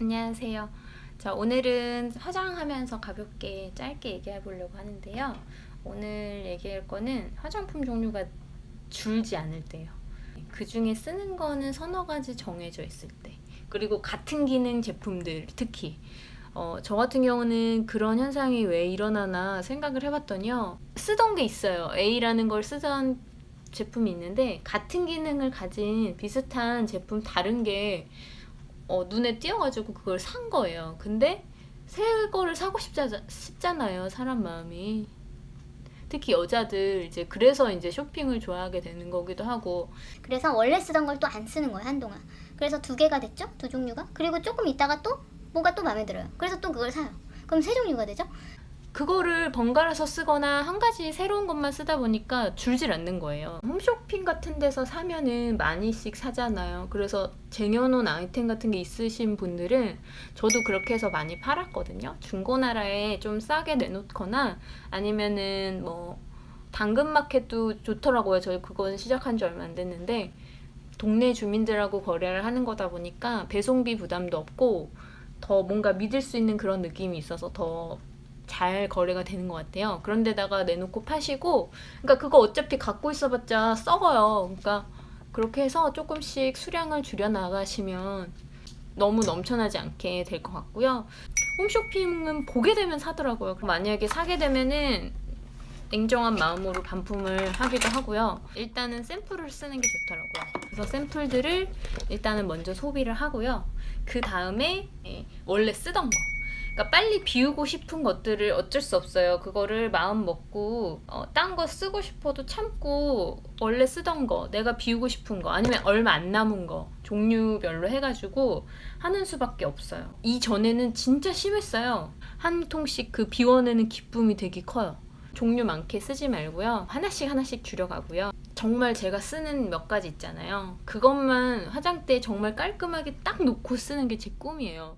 안녕하세요. 자, 오늘은 화장하면서 가볍게 짧게 얘기해 보려고 하는데요. 오늘 얘기할 거는 화장품 종류가 줄지 않을 때요. 그 중에 쓰는 거는 서너 가지 정해져 있을 때. 그리고 같은 기능 제품들 특히 어, 저 같은 경우는 그런 현상이 왜 일어나나 생각을 해봤더니요. 쓰던 게 있어요. A라는 걸 쓰던 제품이 있는데 같은 기능을 가진 비슷한 제품 다른 게 어, 눈에 띄어가지고 그걸 산 거예요. 근데 새 거를 사고 싶자, 싶잖아요. 사람 마음이. 특히 여자들 이제 그래서 이제 쇼핑을 좋아하게 되는 거기도 하고 그래서 원래 쓰던 걸 또 안 쓰는 거예요 한동안 그래서 두 개가 됐죠 두 종류가 그리고 조금 있다가 또 뭐가 또 마음에 들어요 그래서 또 그걸 사요 그럼 세 종류가 되죠 그거를 번갈아서 쓰거나 한 가지 새로운 것만 쓰다 보니까 줄질 않는 거예요. 홈쇼핑 같은 데서 사면은 많이씩 사잖아요. 그래서 쟁여놓은 아이템 같은 게 있으신 분들은 저도 그렇게 해서 많이 팔았거든요. 중고나라에 좀 싸게 내놓거나 아니면은 뭐 당근마켓도 좋더라고요. 저희 그건 시작한 지 얼마 안 됐는데 동네 주민들하고 거래를 하는 거다 보니까 배송비 부담도 없고 더 뭔가 믿을 수 있는 그런 느낌이 있어서 더 잘 거래가 되는 것 같아요. 그런데다가 내놓고 파시고, 그러니까 그거 어차피 갖고 있어봤자 썩어요. 그러니까 그렇게 해서 조금씩 수량을 줄여 나가시면 너무 넘쳐나지 않게 될 것 같고요. 홈쇼핑은 보게 되면 사더라고요. 만약에 사게 되면은 냉정한 마음으로 반품을 하기도 하고요. 일단은 샘플을 쓰는 게 좋더라고요. 그래서 샘플들을 일단은 먼저 소비를 하고요. 그 다음에 원래 쓰던 거. 그러니까 빨리 비우고 싶은 것들을 어쩔 수 없어요. 그거를 마음 먹고 어, 딴 거 쓰고 싶어도 참고 원래 쓰던 거, 내가 비우고 싶은 거, 아니면 얼마 안 남은 거 종류별로 해가지고 하는 수밖에 없어요. 이전에는 진짜 심했어요. 한 통씩 그 비워내는 기쁨이 되게 커요. 종류 많게 쓰지 말고요. 하나씩 하나씩 줄여가고요. 정말 제가 쓰는 몇 가지 있잖아요. 그것만 화장대 정말 깔끔하게 딱 놓고 쓰는 게 제 꿈이에요.